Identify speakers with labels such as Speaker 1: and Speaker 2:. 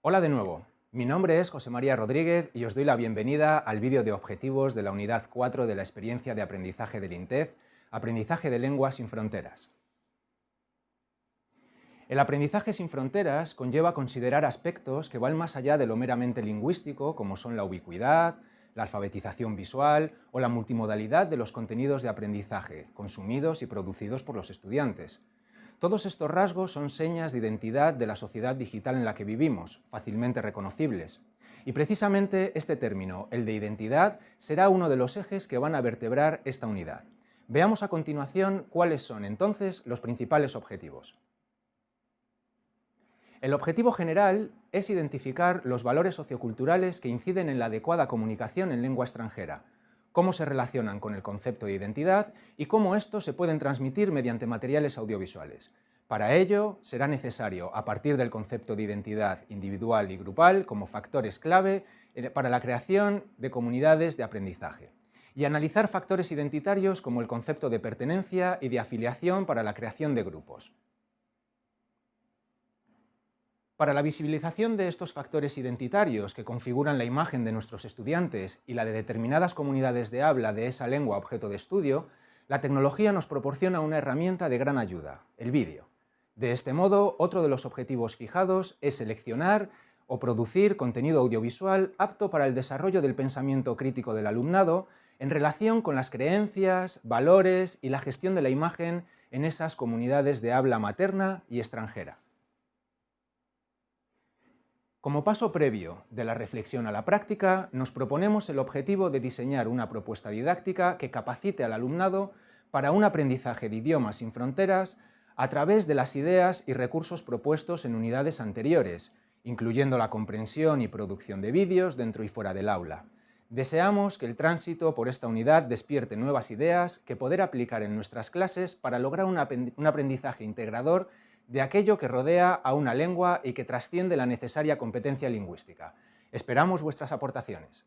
Speaker 1: Hola de nuevo, mi nombre es José María Rodríguez y os doy la bienvenida al vídeo de objetivos de la unidad 4 de la experiencia de aprendizaje del INTEF, Aprendizaje de Lenguas sin Fronteras. El aprendizaje sin fronteras conlleva considerar aspectos que van más allá de lo meramente lingüístico, como son la ubicuidad, la alfabetización visual o la multimodalidad de los contenidos de aprendizaje, consumidos y producidos por los estudiantes, todos estos rasgos son señas de identidad de la sociedad digital en la que vivimos, fácilmente reconocibles. Y precisamente este término, el de identidad, será uno de los ejes que van a vertebrar esta unidad. Veamos a continuación cuáles son entonces los principales objetivos. El objetivo general es identificar los valores socioculturales que inciden en la adecuada comunicación en lengua extranjera, cómo se relacionan con el concepto de identidad y cómo estos se pueden transmitir mediante materiales audiovisuales. Para ello, será necesario, a partir del concepto de identidad individual y grupal como factores clave eh, para la creación de comunidades de aprendizaje, y analizar factores identitarios como el concepto de pertenencia y de afiliación para la creación de grupos. Para la visibilización de estos factores identitarios que configuran la imagen de nuestros estudiantes y la de determinadas comunidades de habla de esa lengua objeto de estudio, la tecnología nos proporciona una herramienta de gran ayuda, el vídeo. De este modo, otro de los objetivos fijados es seleccionar o producir contenido audiovisual apto para el desarrollo del pensamiento crítico del alumnado en relación con las creencias, valores y la gestión de la imagen en esas comunidades de habla materna y extranjera. Como paso previo de la reflexión a la práctica, nos proponemos el objetivo de diseñar una propuesta didáctica que capacite al alumnado para un aprendizaje de idiomas sin fronteras a través de las ideas y recursos propuestos en unidades anteriores, incluyendo la comprensión y producción de vídeos dentro y fuera del aula. Deseamos que el tránsito por esta unidad despierte nuevas ideas que poder aplicar en nuestras clases para lograr un aprendizaje integrador de aquello que rodea a una lengua y que trasciende la necesaria competencia lingüística. Esperamos vuestras aportaciones.